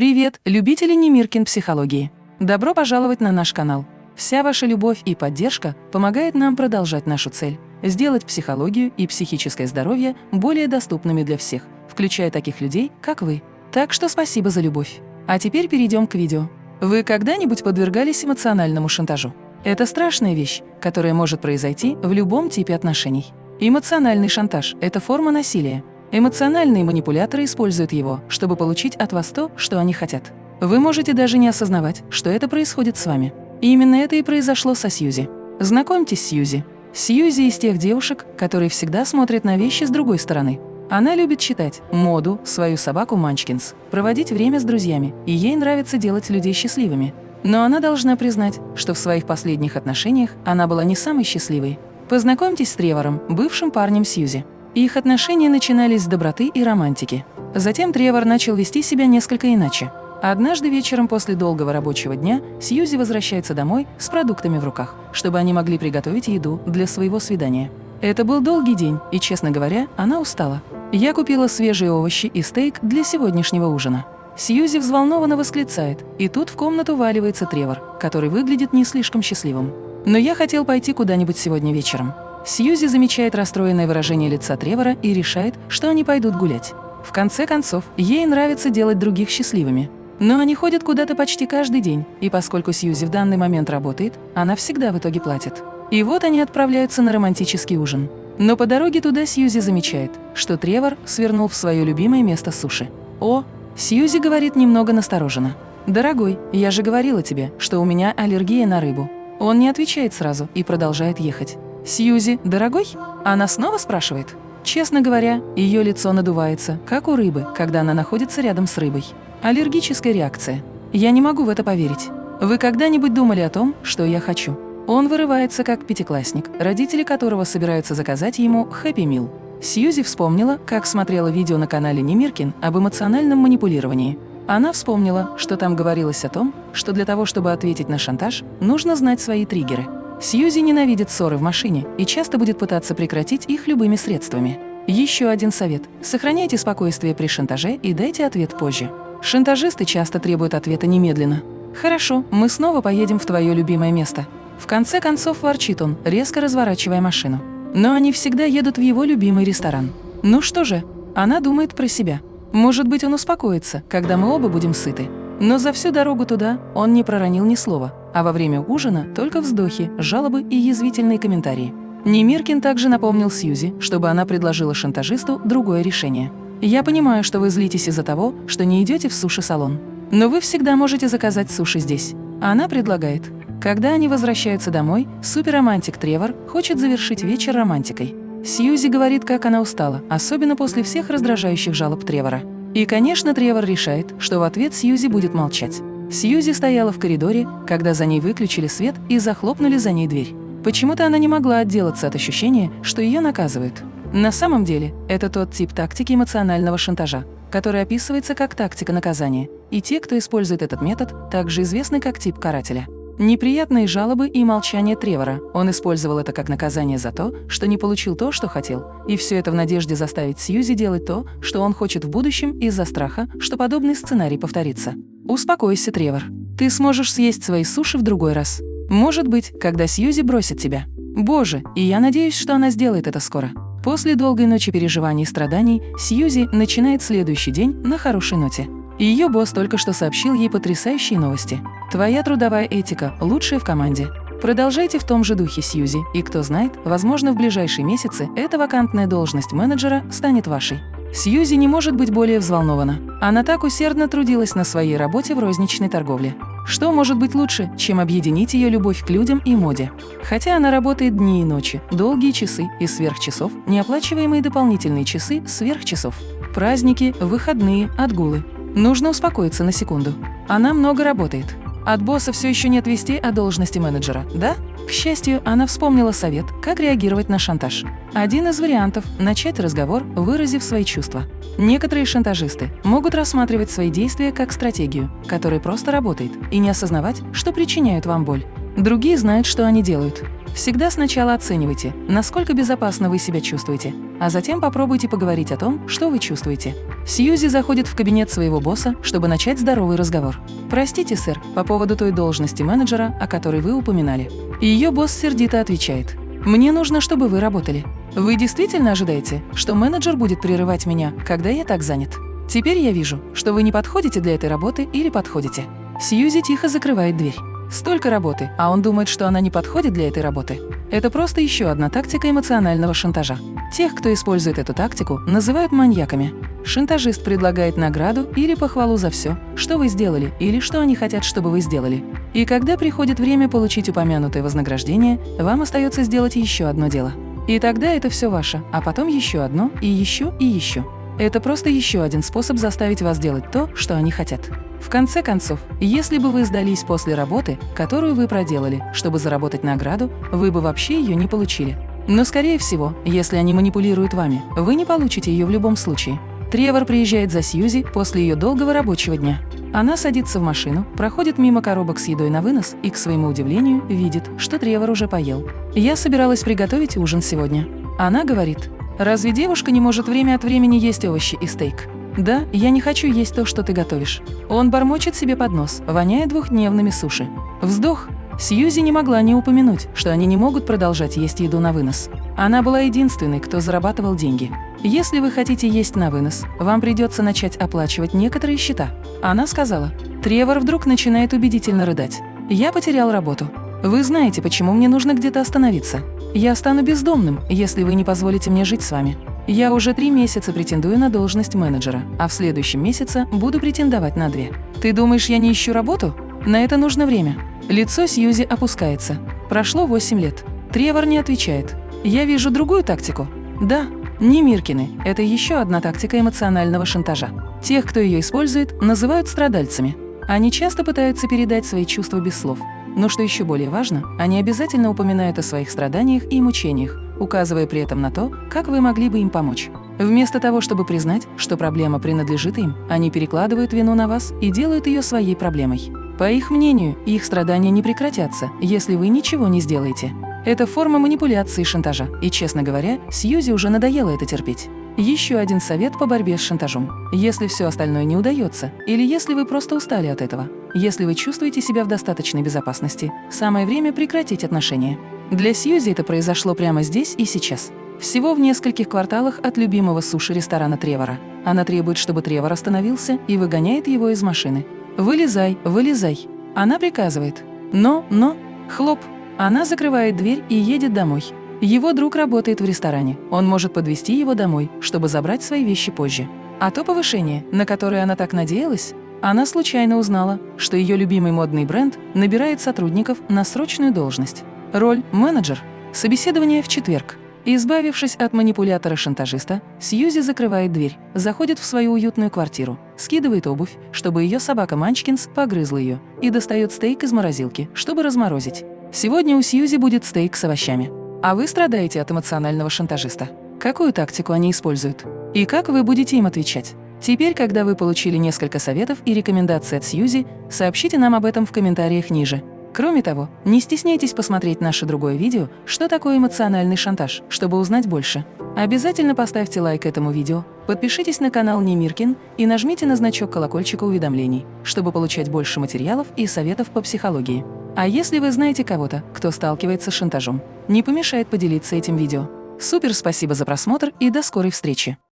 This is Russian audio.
Привет, любители Немиркин психологии! Добро пожаловать на наш канал. Вся ваша любовь и поддержка помогает нам продолжать нашу цель – сделать психологию и психическое здоровье более доступными для всех, включая таких людей, как вы. Так что спасибо за любовь. А теперь перейдем к видео. Вы когда-нибудь подвергались эмоциональному шантажу? Это страшная вещь, которая может произойти в любом типе отношений. Эмоциональный шантаж – это форма насилия. Эмоциональные манипуляторы используют его, чтобы получить от вас то, что они хотят. Вы можете даже не осознавать, что это происходит с вами. И именно это и произошло со Сьюзи. Знакомьтесь с Сьюзи. Сьюзи из тех девушек, которые всегда смотрят на вещи с другой стороны. Она любит читать, моду, свою собаку Манчкинс, проводить время с друзьями, и ей нравится делать людей счастливыми. Но она должна признать, что в своих последних отношениях она была не самой счастливой. Познакомьтесь с Тревором, бывшим парнем Сьюзи. Их отношения начинались с доброты и романтики. Затем Тревор начал вести себя несколько иначе. Однажды вечером после долгого рабочего дня Сьюзи возвращается домой с продуктами в руках, чтобы они могли приготовить еду для своего свидания. Это был долгий день, и, честно говоря, она устала. Я купила свежие овощи и стейк для сегодняшнего ужина. Сьюзи взволнованно восклицает, и тут в комнату валивается Тревор, который выглядит не слишком счастливым. Но я хотел пойти куда-нибудь сегодня вечером. Сьюзи замечает расстроенное выражение лица Тревора и решает, что они пойдут гулять. В конце концов, ей нравится делать других счастливыми. Но они ходят куда-то почти каждый день, и поскольку Сьюзи в данный момент работает, она всегда в итоге платит. И вот они отправляются на романтический ужин. Но по дороге туда Сьюзи замечает, что Тревор свернул в свое любимое место суши. «О!» Сьюзи говорит немного настороженно. «Дорогой, я же говорила тебе, что у меня аллергия на рыбу». Он не отвечает сразу и продолжает ехать. «Сьюзи, дорогой?» Она снова спрашивает. Честно говоря, ее лицо надувается, как у рыбы, когда она находится рядом с рыбой. Аллергическая реакция. Я не могу в это поверить. Вы когда-нибудь думали о том, что я хочу? Он вырывается как пятиклассник, родители которого собираются заказать ему «Хэппи Мил». Сьюзи вспомнила, как смотрела видео на канале Немиркин об эмоциональном манипулировании. Она вспомнила, что там говорилось о том, что для того, чтобы ответить на шантаж, нужно знать свои триггеры – Сьюзи ненавидит ссоры в машине и часто будет пытаться прекратить их любыми средствами. Еще один совет – сохраняйте спокойствие при шантаже и дайте ответ позже. Шантажисты часто требуют ответа немедленно. «Хорошо, мы снова поедем в твое любимое место». В конце концов ворчит он, резко разворачивая машину. Но они всегда едут в его любимый ресторан. Ну что же, она думает про себя. Может быть, он успокоится, когда мы оба будем сыты. Но за всю дорогу туда он не проронил ни слова, а во время ужина только вздохи, жалобы и язвительные комментарии. Немиркин также напомнил Сьюзи, чтобы она предложила шантажисту другое решение. «Я понимаю, что вы злитесь из-за того, что не идете в суши-салон. Но вы всегда можете заказать суши здесь». Она предлагает. Когда они возвращаются домой, суперромантик Тревор хочет завершить вечер романтикой. Сьюзи говорит, как она устала, особенно после всех раздражающих жалоб Тревора. И, конечно, Тревор решает, что в ответ Сьюзи будет молчать. Сьюзи стояла в коридоре, когда за ней выключили свет и захлопнули за ней дверь. Почему-то она не могла отделаться от ощущения, что ее наказывают. На самом деле, это тот тип тактики эмоционального шантажа, который описывается как тактика наказания, и те, кто использует этот метод, также известны как тип карателя. Неприятные жалобы и молчание Тревора. Он использовал это как наказание за то, что не получил то, что хотел. И все это в надежде заставить Сьюзи делать то, что он хочет в будущем из-за страха, что подобный сценарий повторится. Успокойся, Тревор. Ты сможешь съесть свои суши в другой раз. Может быть, когда Сьюзи бросит тебя. Боже, и я надеюсь, что она сделает это скоро. После долгой ночи переживаний и страданий Сьюзи начинает следующий день на хорошей ноте. Ее босс только что сообщил ей потрясающие новости. Твоя трудовая этика – лучшая в команде. Продолжайте в том же духе, Сьюзи, и кто знает, возможно, в ближайшие месяцы эта вакантная должность менеджера станет вашей. Сьюзи не может быть более взволнована. Она так усердно трудилась на своей работе в розничной торговле. Что может быть лучше, чем объединить ее любовь к людям и моде? Хотя она работает дни и ночи, долгие часы и сверхчасов, неоплачиваемые дополнительные часы сверхчасов, праздники, выходные, отгулы. Нужно успокоиться на секунду. Она много работает. От босса все еще нет вести о должности менеджера, да? К счастью, она вспомнила совет, как реагировать на шантаж. Один из вариантов – начать разговор, выразив свои чувства. Некоторые шантажисты могут рассматривать свои действия как стратегию, которая просто работает, и не осознавать, что причиняют вам боль. Другие знают, что они делают. Всегда сначала оценивайте, насколько безопасно вы себя чувствуете. А затем попробуйте поговорить о том, что вы чувствуете. Сьюзи заходит в кабинет своего босса, чтобы начать здоровый разговор. «Простите, сэр, по поводу той должности менеджера, о которой вы упоминали». Ее босс сердито отвечает. «Мне нужно, чтобы вы работали. Вы действительно ожидаете, что менеджер будет прерывать меня, когда я так занят? Теперь я вижу, что вы не подходите для этой работы или подходите». Сьюзи тихо закрывает дверь. Столько работы, а он думает, что она не подходит для этой работы. Это просто еще одна тактика эмоционального шантажа. Тех, кто использует эту тактику, называют маньяками. Шантажист предлагает награду или похвалу за все, что вы сделали или что они хотят, чтобы вы сделали. И когда приходит время получить упомянутое вознаграждение, вам остается сделать еще одно дело. И тогда это все ваше, а потом еще одно, и еще, и еще. Это просто еще один способ заставить вас делать то, что они хотят. В конце концов, если бы вы сдались после работы, которую вы проделали, чтобы заработать награду, вы бы вообще ее не получили. Но, скорее всего, если они манипулируют вами, вы не получите ее в любом случае. Тревор приезжает за Сьюзи после ее долгого рабочего дня. Она садится в машину, проходит мимо коробок с едой на вынос и, к своему удивлению, видит, что Тревор уже поел. «Я собиралась приготовить ужин сегодня». Она говорит, «Разве девушка не может время от времени есть овощи и стейк?» «Да, я не хочу есть то, что ты готовишь». Он бормочет себе под нос, воняя двухдневными суши. Вздох. Сьюзи не могла не упомянуть, что они не могут продолжать есть еду на вынос. Она была единственной, кто зарабатывал деньги. Если вы хотите есть на вынос, вам придется начать оплачивать некоторые счета. Она сказала. Тревор вдруг начинает убедительно рыдать. «Я потерял работу. Вы знаете, почему мне нужно где-то остановиться. Я стану бездомным, если вы не позволите мне жить с вами. Я уже три месяца претендую на должность менеджера, а в следующем месяце буду претендовать на две. Ты думаешь, я не ищу работу? На это нужно время. Лицо Сьюзи опускается. Прошло восемь лет. Тревор не отвечает. Я вижу другую тактику. Да, не Миркины. Это еще одна тактика эмоционального шантажа. Тех, кто ее использует, называют страдальцами. Они часто пытаются передать свои чувства без слов. Но что еще более важно, они обязательно упоминают о своих страданиях и мучениях, указывая при этом на то, как вы могли бы им помочь. Вместо того, чтобы признать, что проблема принадлежит им, они перекладывают вину на вас и делают ее своей проблемой. По их мнению, их страдания не прекратятся, если вы ничего не сделаете. Это форма манипуляции и шантажа, и, честно говоря, Сьюзи уже надоело это терпеть. Еще один совет по борьбе с шантажом. Если все остальное не удается, или если вы просто устали от этого, если вы чувствуете себя в достаточной безопасности, самое время прекратить отношения. Для Сьюзи это произошло прямо здесь и сейчас. Всего в нескольких кварталах от любимого суши-ресторана Тревора. Она требует, чтобы Тревор остановился и выгоняет его из машины. «Вылезай, вылезай!» Она приказывает. «Но, но!» Хлоп! Она закрывает дверь и едет домой. Его друг работает в ресторане. Он может подвести его домой, чтобы забрать свои вещи позже. А то повышение, на которое она так надеялась, она случайно узнала, что ее любимый модный бренд набирает сотрудников на срочную должность. Роль – менеджер. Собеседование в четверг. Избавившись от манипулятора-шантажиста, Сьюзи закрывает дверь, заходит в свою уютную квартиру, скидывает обувь, чтобы ее собака Манчкинс погрызла ее, и достает стейк из морозилки, чтобы разморозить. Сегодня у Сьюзи будет стейк с овощами. А вы страдаете от эмоционального шантажиста. Какую тактику они используют? И как вы будете им отвечать? Теперь, когда вы получили несколько советов и рекомендаций от Сьюзи, сообщите нам об этом в комментариях ниже. Кроме того, не стесняйтесь посмотреть наше другое видео «Что такое эмоциональный шантаж», чтобы узнать больше. Обязательно поставьте лайк этому видео, подпишитесь на канал Немиркин и нажмите на значок колокольчика уведомлений, чтобы получать больше материалов и советов по психологии. А если вы знаете кого-то, кто сталкивается с шантажом, не помешает поделиться этим видео. Супер спасибо за просмотр и до скорой встречи!